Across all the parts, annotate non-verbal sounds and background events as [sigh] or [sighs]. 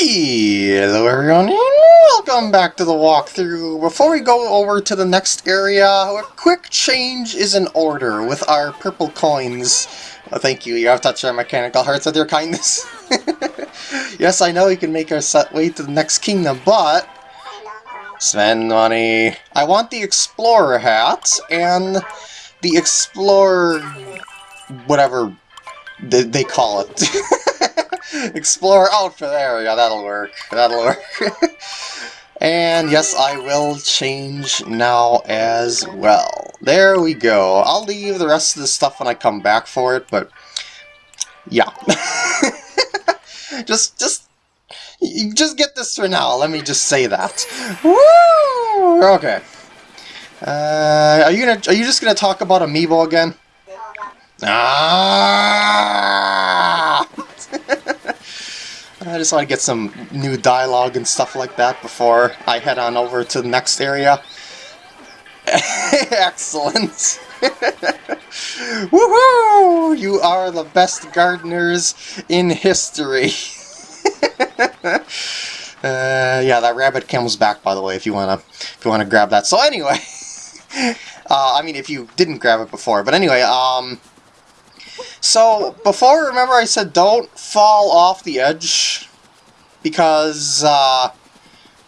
Hello everyone, and welcome back to the walkthrough. Before we go over to the next area, a quick change is in order with our purple coins. Oh, thank you, you have touched our mechanical hearts with your kindness. [laughs] yes, I know you can make our set way to the next kingdom, but... Spend money. I want the Explorer hat, and the Explorer... whatever they, they call it. [laughs] Explore outfit, there we go, that'll work, that'll work. [laughs] and yes, I will change now as well. There we go. I'll leave the rest of the stuff when I come back for it, but yeah. [laughs] just, just, just get this for now, let me just say that. Woo! Okay. Uh, are you gonna, are you just gonna talk about Amiibo again? Ah! [laughs] I just want to get some new dialogue and stuff like that before I head on over to the next area. [laughs] Excellent! [laughs] Woohoo! You are the best gardeners in history. uh, yeah, that rabbit comes back, by the way, if you wanna if you wanna grab that. So anyway, uh, I mean, if you didn't grab it before, but anyway, um, so, before, remember I said don't fall off the edge? Because, uh,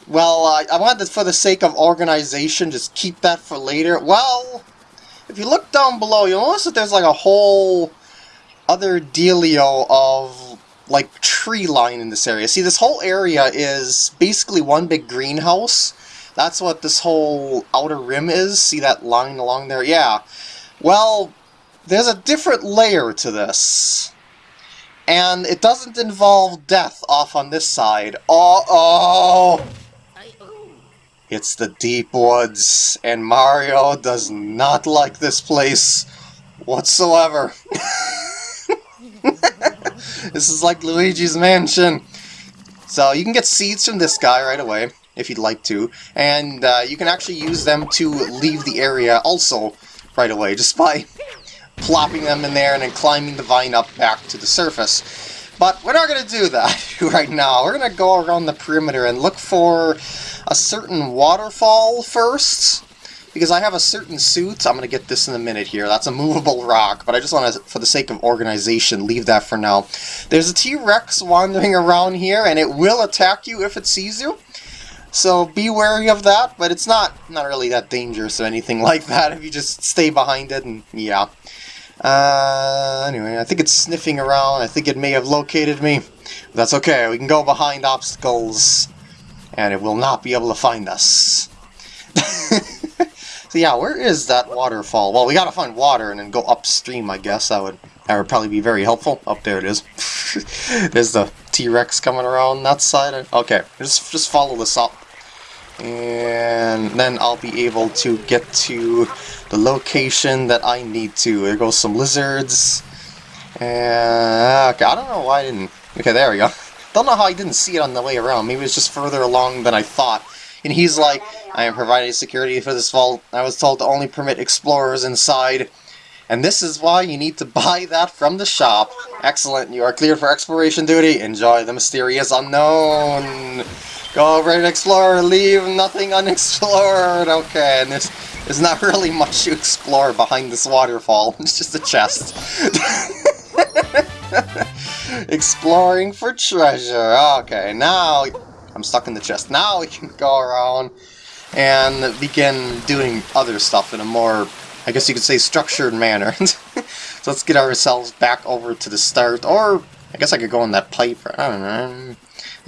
well, uh, I wanted to, for the sake of organization, just keep that for later. Well, if you look down below, you'll notice that there's like a whole other dealio of, like, tree line in this area. See, this whole area is basically one big greenhouse. That's what this whole outer rim is. See that line along there? Yeah. Well, there's a different layer to this. And it doesn't involve death off on this side. Uh oh! It's the deep woods, and Mario does not like this place whatsoever. [laughs] this is like Luigi's Mansion. So you can get seeds from this guy right away, if you'd like to, and uh, you can actually use them to leave the area also right away, just by plopping them in there and then climbing the vine up back to the surface. But we're not going to do that [laughs] right now. We're going to go around the perimeter and look for a certain waterfall first. Because I have a certain suit, I'm going to get this in a minute here. That's a movable rock, but I just want to, for the sake of organization, leave that for now. There's a T-Rex wandering around here, and it will attack you if it sees you. So be wary of that, but it's not, not really that dangerous or anything [laughs] like that if you just stay behind it, and yeah. Uh, anyway, I think it's sniffing around. I think it may have located me. That's okay. We can go behind obstacles, and it will not be able to find us. [laughs] so yeah, where is that waterfall? Well, we gotta find water and then go upstream, I guess. That would that would probably be very helpful. Up oh, there it is. [laughs] There's the T-Rex coming around that side. Okay, just just follow this up. And then I'll be able to get to the location that I need to. There goes some lizards. And, okay, I don't know why I didn't... Okay, there we go. [laughs] Don't know how I didn't see it on the way around. Maybe it's just further along than I thought. And he's like, I am providing security for this vault. I was told to only permit explorers inside. And this is why you need to [laughs] buy that from the shop. Excellent, you are cleared for exploration duty. Enjoy the mysterious unknown. Go over and explore, leave nothing unexplored. Okay, and there's, there's not [laughs] really much to explore behind this waterfall. [laughs] It's just a chest. [laughs] Exploring for treasure. Okay, now I'm stuck in the chest. Now we can go around and begin doing other stuff in a more, I guess you could say, structured manner. so let's get ourselves back over to the start, or I guess I could go in that pipe. I don't know.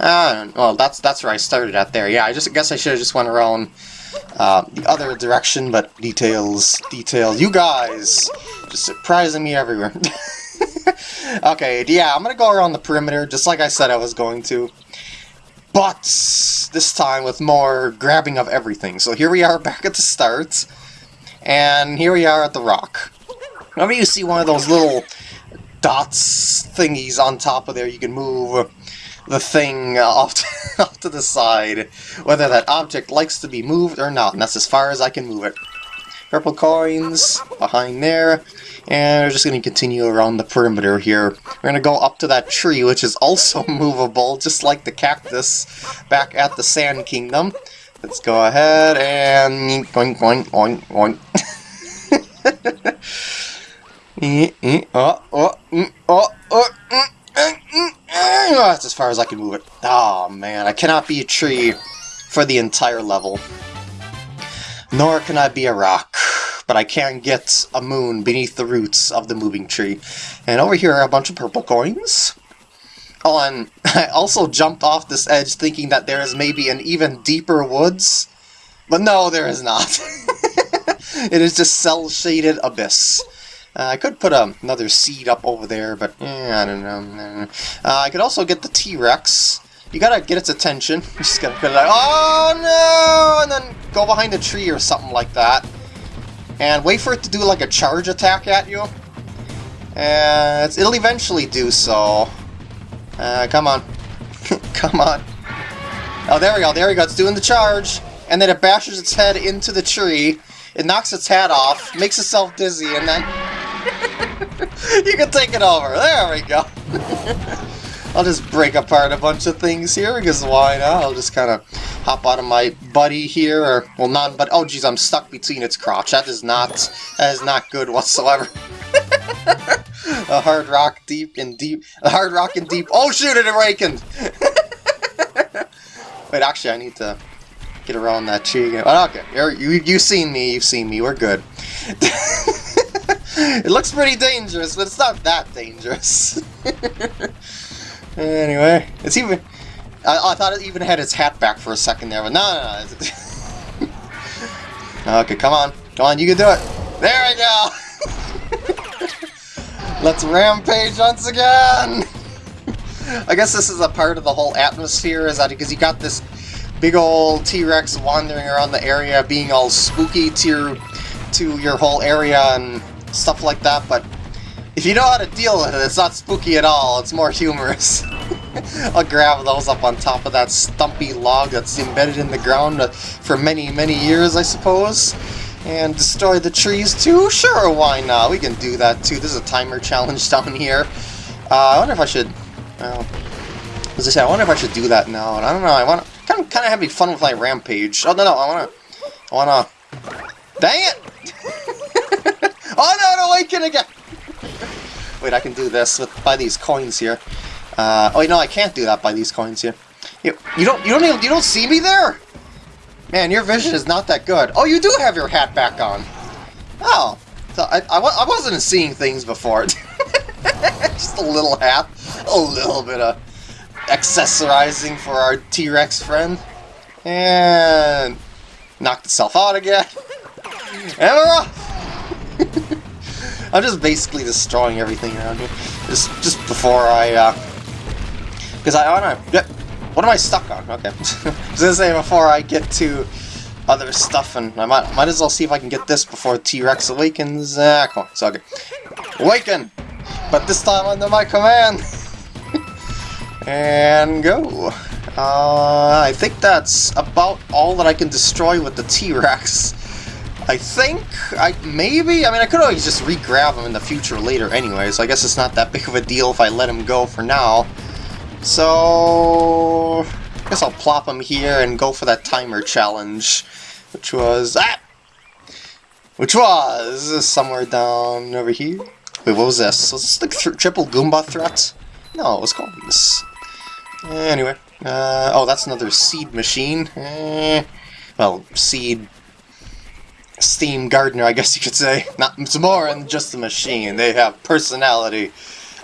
Uh, well, that's that's where I started at there. Yeah, I just guess I should have just went around uh, the other direction, but details, details. You guys just surprising me everywhere. [laughs] okay, yeah, I'm gonna go around the perimeter, just like I said I was going to. But this time with more grabbing of everything. So here we are back at the start, and here we are at the rock. Whenever you see one of those little dots thingies on top of there, you can move the thing uh, [laughs] off to, off to the side, whether that object likes to be moved or not, and that's as far as I can move it. purple coins behind there. And we're just going to continue around the perimeter here. We're going to go up to that tree, which is also [laughs] movable, just like the cactus back at the Sand Kingdom. Let's go ahead and... Oink, oink, oink, oink. oh, [laughs] uh, oh, uh, oh, mm, oh, mm. Eh, eh, that's as far as I can move it. Oh man, I cannot be a tree for the entire level. Nor can I be a rock, but I can get a moon beneath the roots of the moving tree. And over here are a bunch of purple coins. Oh, and [laughs] I also jumped off this edge thinking that there is maybe an even deeper woods. But no, there is not. [laughs] it is just cel-shaded abyss. Uh, I could put um, another seed up over there, but eh, I don't know. Uh, I could also get the T-Rex. You gotta get its attention. You [laughs] just gotta put it like, oh no! And then go behind a tree or something like that. And wait for it to do like a charge attack at you. And it'll eventually do so. Uh, come on. [laughs] come on. Oh, there we go, there we go. It's doing the charge. And then it bashes its head into the tree. It knocks its hat off, makes itself dizzy, and then... [laughs] you can take it over. There we go. [laughs] I'll just break apart a bunch of things here, because why not? I'll just kind of hop out of my buddy here, or, well, not but oh geez, I'm stuck between its crotch. That is not, that is not good whatsoever. [laughs] a hard rock deep and deep, a hard rock and deep, oh shoot, it awakened! Wait, actually, I need to get around that tree again. Oh, okay, you, you've seen me, you've seen me, we're good. It looks pretty dangerous, but it's not that dangerous. [laughs] Anyway, it's even... I, I, thought it even had its hat back for a second there, but no, no, no. [laughs] okay, come on. Come on, you can do it. There we go! [laughs] Let's rampage once again! I guess this is a part of the whole atmosphere, is that because you got this big old T-Rex wandering around the area, being all spooky to your, to your whole area and stuff like that, but if you know how to deal with it, it's not spooky at all, it's more humorous. [laughs] I'll grab those up on top of that stumpy log that's embedded in the ground uh, for many, many years, I suppose. And destroy the trees too? Sure, why not? We can do that too. There's a timer challenge [laughs] down here. Uh, I wonder if I should... Well, as I said, I wonder if I should do that now. And I don't know, I want to kind of, kind of having fun with my rampage. Oh, no, no, I want to... I want to... Dang it! [laughs] oh, no, no, awaken again! Wait, I can do this with by these coins here. Uh, oh, no, I can't do that by these coins here. You, you don't, you don't, even, you don't see me there. Man, your vision is not that good. Oh, you do have your hat back on. Oh, so I, I, I wasn't seeing things before. [laughs] Just a little hat, a little bit of accessorizing for our T-Rex friend, and knocked itself out again. And we're off. I'm just basically destroying everything around here. Just just before I, uh... Because I wanna... Yep. What am I stuck on? Okay. [laughs] I was gonna say, before I get to other stuff, and I might, might as well see if I can get this before T-Rex awakens. Ah, come on, it's okay. Awaken! But this time under my command! [laughs] and go! Uh, I think that's about all that I can destroy with the T-Rex. I think, I maybe, I mean I could always just re-grab him in the future later anyway, so I guess it's not that [laughs] big of a deal if I let him go for now. So, I guess I'll plop him here and go for that timer challenge, which was, ah! Which was somewhere down over here. Wait, what was this? Was this the th triple Goomba threat? No, it was called this. Anyway, uh, oh, that's another seed machine. Eh, well, seed Steam Gardener, I guess you could say. Not It's more than just a machine. They have personality.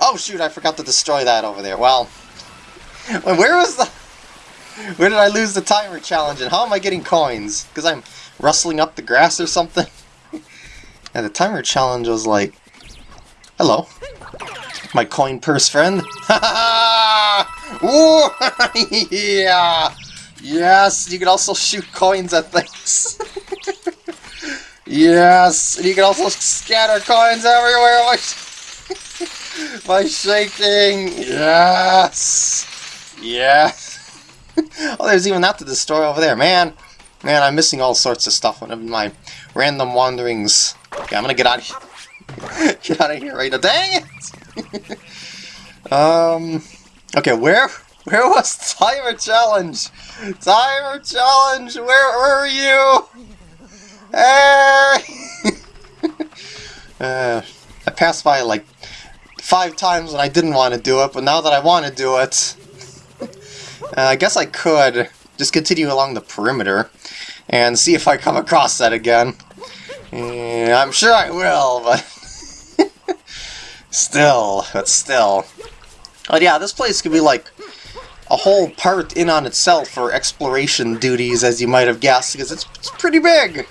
Oh shoot, I forgot to destroy that over there. Well, [laughs] where was the... Where did I lose the timer challenge and how am I getting coins? Because I'm rustling up the grass or something? [laughs] yeah, the timer challenge was like... Hello. My coin purse friend. [laughs] Ha! yeah! Yes, you can also shoot coins at things. Yes! And you can also scatter coins everywhere by, [laughs] by shaking! Yes! Yes! [laughs] oh, there's even that to destroy over there. Man, man, I'm missing all sorts of stuff. Of my random wanderings. Okay, I'm gonna get out of here. [laughs] get out of here right now. Dang it! um, okay, where where was Timer Challenge? Timer Challenge, where were you? Uh, [laughs] I passed by like five times when I didn't want to do it, but now that I want to do it, uh, I guess I could just continue along the perimeter and see if I come across that again. Yeah, I'm sure I will, but [laughs] still, but still. But yeah, this place could be like a whole part in on itself for exploration duties, as you might have guessed, because it's, it's pretty big.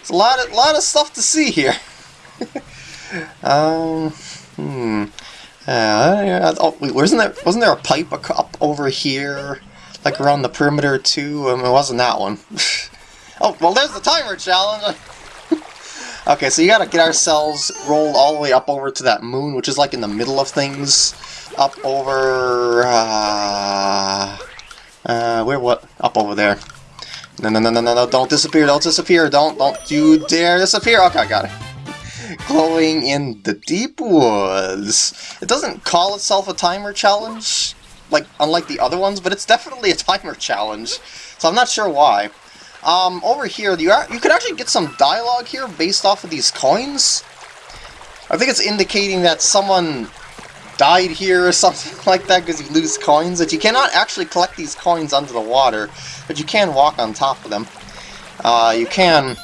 It's a lot of lot of stuff to see here. [laughs] um, hmm. Uh, oh, wait, wasn't there wasn't there a pipe up over here, like around the perimeter too? Um, it wasn't that one. [laughs] oh, well, there's the timer challenge. [laughs] okay, so you gotta get ourselves rolled all the way up over to that moon, which is like in the middle of things up over, uh, uh, where, what, up over there. No, no, no, no, no, no, don't disappear, don't disappear, don't, don't you dare disappear. Okay, I got it. [laughs] Glowing in the deep woods. It doesn't call itself a timer challenge, like, unlike the other ones, but it's definitely a timer challenge, so I'm not sure why. Um, over here, you, are, you could actually get some dialogue here based off of these coins. I think it's indicating that someone died here or [laughs] something like that because you lose coins. That you cannot actually collect these coins under the water, but you can walk on top of them. Uh, you can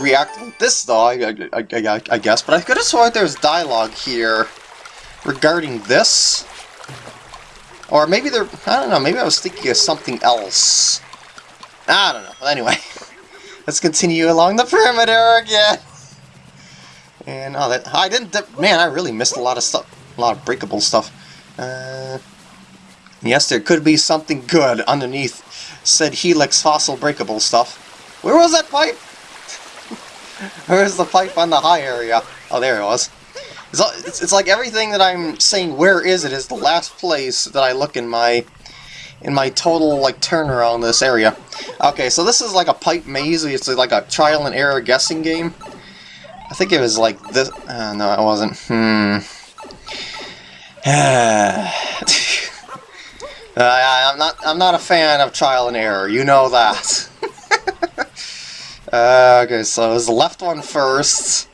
react with this though, I, I, I, I guess, but I could have sworn there's dialogue here regarding this. Or maybe there, I don't know, maybe I was thinking of something else. I don't know, but anyway. [laughs] Let's continue along the perimeter again. And, oh, that, I didn't, man, I really missed a lot of stuff a lot of breakable stuff. Uh, yes, there could be something good underneath said Helix fossil breakable stuff. Where was that pipe? [laughs] Where's the pipe on the high area? Oh, there it was. It's, it's, it's like everything that I'm saying, where is it, is the last place that I look in my in my total like turnaround this area. Okay, so this is like a pipe maze. It's like a trial and error guessing game. I think it was like this. Uh, no, it wasn't. Hmm. [sighs] uh, I'm not. I'm not a fan of trial and error. You know that. [laughs] uh, okay, so it was the left one first,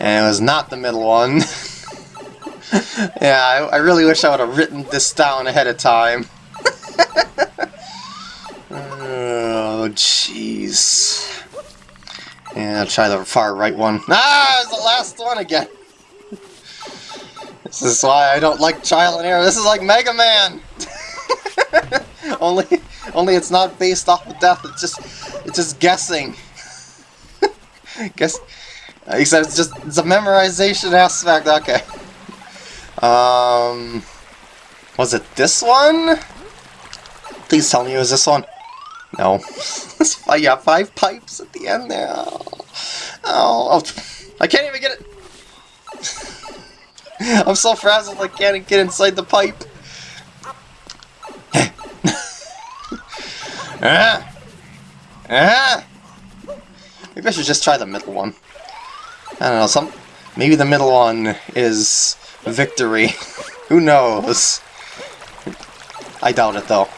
and it was not the middle one. [laughs] yeah, I, I, really wish I would have written this down ahead of time. [laughs] oh, jeez. Yeah, I'll try the far right one. Ah, it's the last one again. This is why I don't like Trial and Error. This is like Mega Man! [laughs] only only it's not based off of death, it's just it's just guessing. [laughs] Guess except it's just it's a memorization aspect, okay. Um was it this one? Please tell me it was this one. No. [laughs] I got five pipes at the end there. Oh, oh, oh. I can't even get it. [laughs] I'm so frazzled I can't get inside the pipe. ah! [laughs] Ah! Maybe I should just try the middle one. I don't know, some maybe the middle one is victory. [laughs] Who knows? I doubt it though.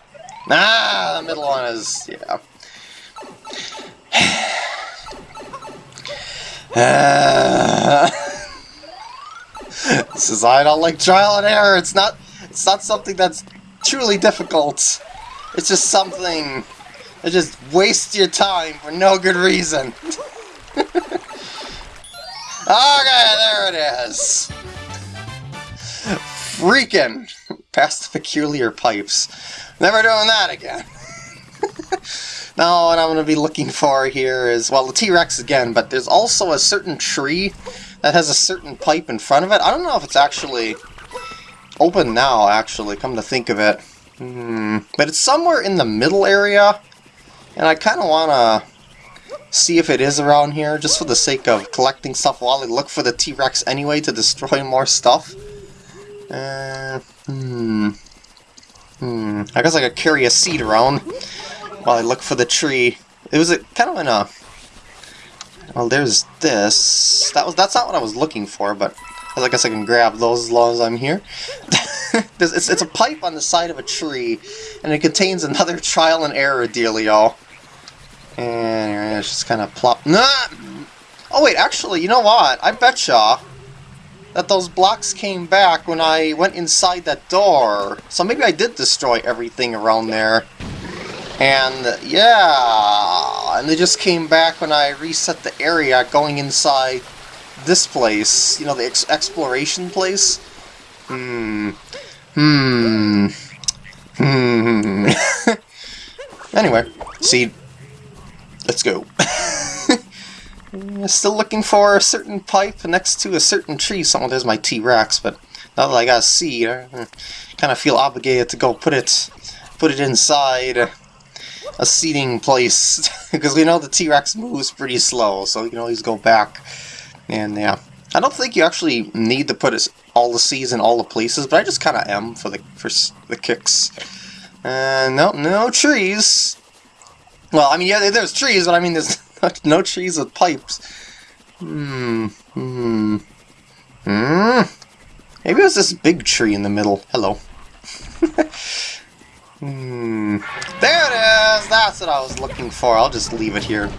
Ah, the middle one is yeah. uh, [sighs] [sighs] [sighs] this is I don't like trial and error. It's not it's not something that's truly difficult. It's just something that just wastes your time for no good reason. [laughs] okay, there it is. Freaking past the peculiar pipes. Never doing that again. [laughs] now what I'm going to be looking for here is, well, the T-Rex again, but there's also a certain tree that has a certain pipe in front of it. I don't know if it's actually open now, actually, come to think of it. Hmm. But it's somewhere in the middle area, and I kind of want to see if it is around here, just for the sake of collecting stuff while I look for the T-Rex anyway to destroy [laughs] more stuff. Uh, hmm. Hmm. I guess I could carry a seed around while I look for the tree. It was a, kind of in a Well, there's this. That was that's not what I was looking for, but I guess I can grab those as long as I'm here. [laughs] it's, it's a pipe on the side of a tree, and it contains another [laughs] trial and error dealio. And it's just kind of plop. Nah! Oh wait, actually, you know what? I betcha that those blocks came back when I went inside that door. So maybe I did destroy everything around there. And yeah, and they just came back when I reset the area going inside this place. You know, the ex exploration place. Hmm. Hmm. Hmm. [laughs] anyway, see, let's go. [laughs] Still looking for a certain pipe next to a certain tree. Someone there's my T-Rex, but now that I got a seed, I kind of feel obligated to go put it, put it inside a seating place [laughs] because we know the T-Rex moves pretty slow, so you can always go back. And yeah, I don't think you actually need to put all the seeds in all the places, but I just kind of am for the for the kicks. Uh, no, no trees. Well, I mean, yeah, there's trees, but I mean, there's [laughs] no trees with pipes. Hmm. Hmm. Hmm. Maybe it was this big tree in the middle. Hello. [laughs] hmm. There it is! That's what I was looking for. I'll just leave it here.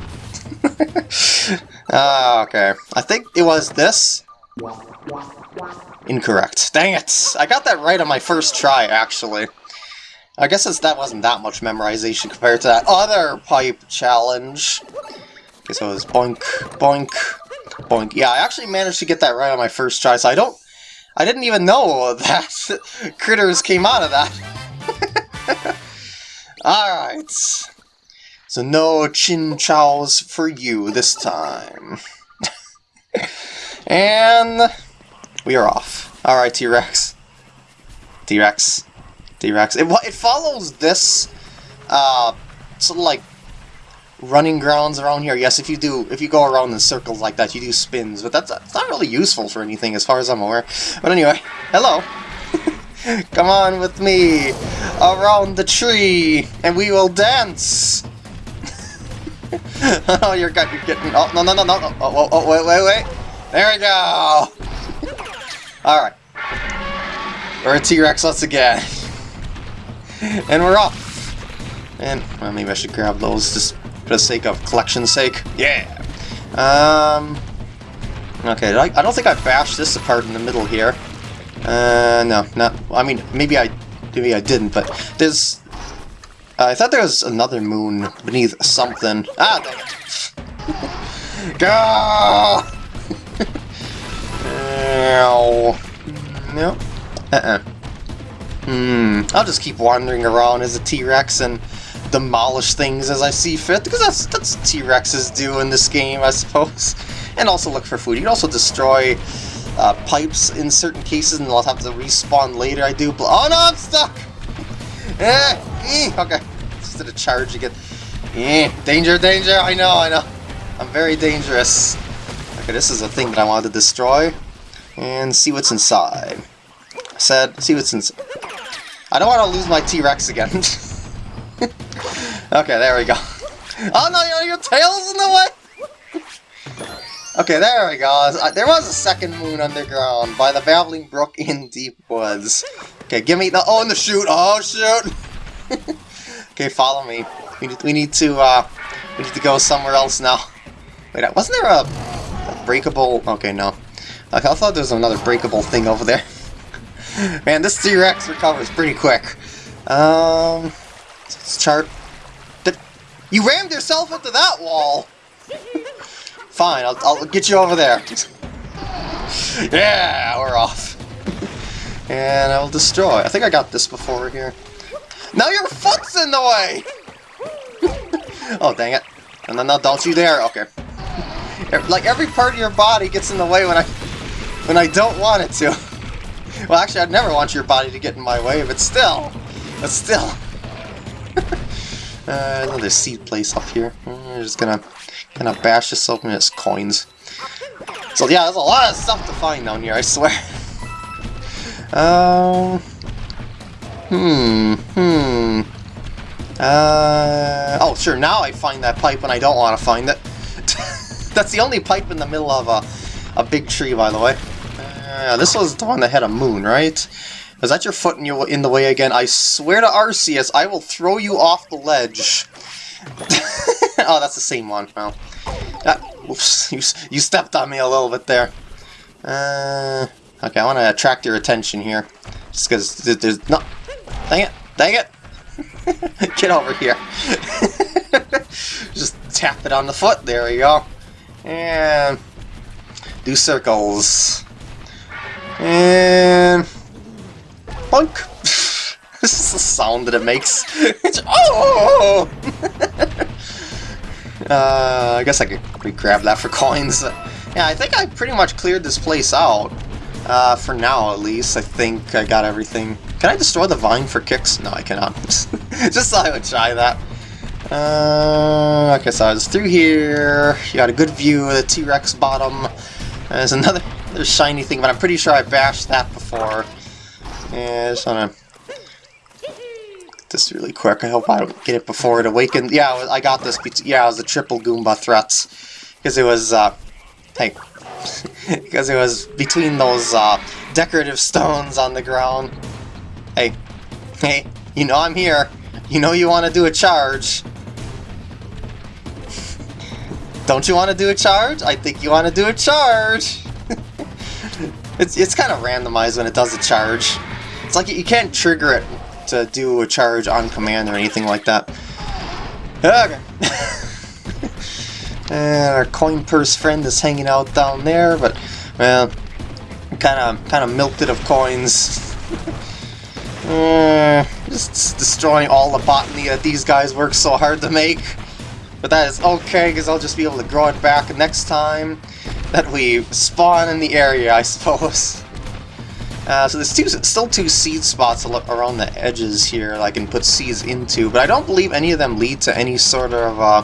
Uh, [laughs] okay. I think it was this. Incorrect. Dang it! I got that right on my first try, actually. I guess that wasn't that much memorization compared to that other pipe challenge. Okay, so it was boink, boink, boink. Yeah, I actually managed to get that right on my first try, so I don't... I didn't even know [laughs] that critters came out of that. [laughs] Alright. So no chin chows for you this time. [laughs] and we are off. Alright, T-Rex. T-Rex. T-Rex. It, it follows this uh, sort of like running grounds around here. Yes, if you do, if you go around in circles like that, you do spins, but that's, that's not really useful for anything as far as I'm aware. But anyway, hello. [laughs] Come on with me around the tree, and we will dance. [laughs] oh, you're, you're getting. Oh no no no no! Oh, oh, oh wait wait wait! There we go. [laughs] All right, we're a T-Rex once again, and we're off. And well, maybe I should grab those just for the sake of collection's sake. Yeah! Um... Okay, I, I don't think I bashed this apart in the middle here. Uh, no, not... I mean, maybe I... Maybe I didn't, but there's... Uh, I thought there was another moon beneath something. Ah, dang it! [laughs] Go! [laughs] no. Uh-uh. Hmm. I'll just keep wandering around as a T-Rex and demolish things as I see fit, because that's that's T-Rexes do in this game, I suppose. And also look for food. You can also destroy uh, pipes in certain cases, and I'll have to respawn later. I do. Oh no, I'm stuck! [laughs] Eh, eh, okay, just did a charge again. Eh, danger, danger! I know, I know. I'm very dangerous. Okay, this is a thing that I wanted to destroy, and see what's inside. I said, see what's inside. I don't want to lose my T-Rex again. [laughs] okay, there we go. Oh no, your tail's in the way! Okay, there we go. Uh, there was a second moon underground by the Babbling Brook in Deep Woods. Okay, give me the- oh, and the shoot! Oh, shoot! [laughs] okay, follow me. We need, we need to, uh, we need to go somewhere else now. Wait, uh, wasn't there a, a breakable- okay, no. Okay, I thought there was another breakable thing over there. [laughs] Man, this T-Rex recovers pretty quick. Um... Let's chart. You rammed yourself into that wall! [laughs] Fine, I'll, I'll get you over there. [laughs] yeah, we're off. and I will destroy. I think I got this before here. Now your foot's in the way! [laughs] oh, dang it. And then, no, don't you dare. Okay. Like, every part of your body gets in the way when I when I don't want it to. [laughs] Well, actually, I'd never want your body to get in my way, but still. But still. Uh, another seed place up here. We're just gonna of bash this open. It's coins. So yeah, there's a lot of stuff to find down here. I swear. [laughs] Um. hmm. Hmm. Uh. Oh, sure. Now I find that pipe when I don't want to find it. [laughs] That's the only pipe in the middle of a, a big tree, by the way. Uh, this was the one that had a moon, right? Is that your foot in, your, in the way again? I swear to Arceus, I will throw you off the ledge. [laughs] oh, that's the same one. Well, that, oops, [laughs] you, you stepped on me a little bit there. Uh, okay, I want to attract your attention here. Just because there's... No! Dang it! Dang it! [laughs] Get over here. [laughs] Just tap it on the foot. There we go. And do circles. And boink. this is the sound that it makes. oh! Uh, I guess I could grab that for [laughs] coins. Yeah, I think I pretty much cleared this place out. Uh, for now, at least. I think I got everything. Can I destroy the vine for kicks? No, I cannot. [laughs] Just thought I would try that. Uh, okay, so I was through here. You got a good view of the T-Rex bottom. There's another, [laughs] another shiny thing, but I'm pretty sure I bashed that before. Yeah, just wanna this really quick. I hope I get it before it awakens. Yeah, I got this. Yeah, it was the triple Goomba threats because it was. Uh, hey, [laughs] because it was between those uh, decorative stones on the ground. Hey, hey, you know I'm here. You know you want to do a charge. Don't you want to do a charge? I think you want to do a charge. [laughs] it's it's kind of randomized when it does a charge. It's like you can't trigger it to do a charge on command or anything like that. Okay. [laughs] And our coin purse friend is hanging out down there, but well, kind of kind of milked it of coins. [laughs] uh, just destroying all the botany that these guys work so hard to make. But that is okay, because I'll just be able to grow it back next time that we spawn in the area, I suppose. [laughs] Uh, so there's two, still two seed spots around the edges here that I can put seeds into, but I don't believe any of them lead to any sort of uh,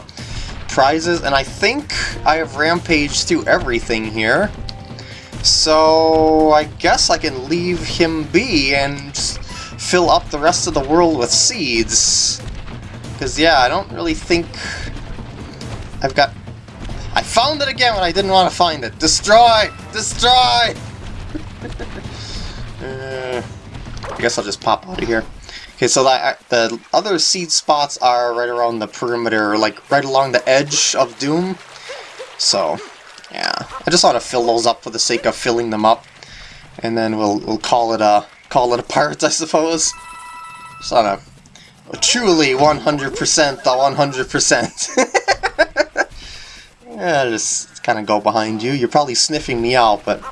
prizes, and I think I have rampaged through everything here. So I guess I can leave him be and fill up the rest of the world with seeds. Because, yeah, I don't really think I've got... I found it again when I didn't want to find it. Destroy! Destroy! [laughs] uh, I guess I'll just pop out of here. Okay, so the other seed spots are right around the perimeter, like right along the edge of Doom. So, yeah. I just want to fill those up for the sake of filling them up. And then we'll we'll call it a call it a part, [laughs] I suppose. Just on a truly 100% the 100%. [laughs] yeah, just kind of go behind you. You're probably sniffing me out, but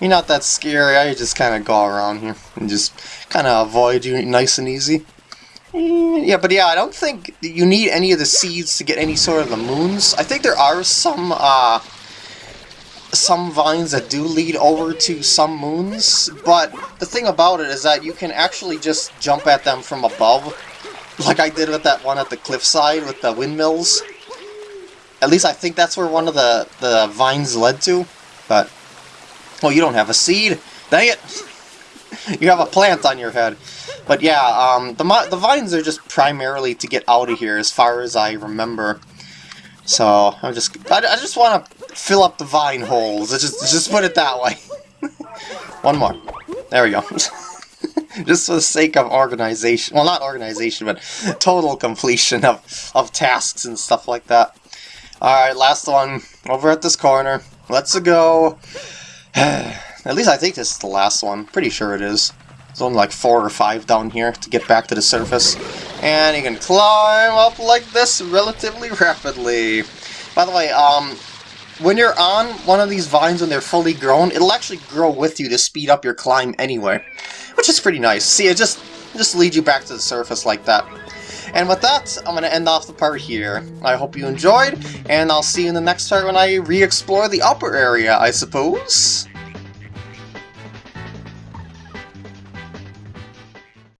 you're not that scary. I just kind of go around here and just kind of avoid you nice and easy. Yeah, but yeah, I don't think you need any of the seeds to get any sort of the moons. I think there are some uh, some vines that do lead over to some moons, but the thing about it is that you can actually just jump at them from above, like I did with that one at the cliffside with the windmills. At least I think that's where one of the, the vines led to, but Oh, you don't have a seed? Dang it! [laughs] you have a plant on your head. But yeah, um, the, the vines are just primarily to get out of here, as far as I remember. So, I'm just I, I just want to fill up the vine holes. Just, just put it that way. [laughs] One more. There we go. [laughs] just for the sake of organization. Well, not organization, but total completion of, of tasks and stuff like that. Alright, last one. Over at this corner. Let's go. [sighs] At least I think this is the last one. Pretty sure it is. There's only like four or five down here to get back to the surface. And you can climb up like this relatively rapidly. By the way, um, when you're on one of these vines when they're fully grown, it'll actually grow with you to speed up your climb anyway. Which is pretty nice. See, it just, just leads you back to the surface like that. And with that, I'm going to end off the part here. I hope you enjoyed, and I'll see you in the next part when I re-explore the upper area, I suppose.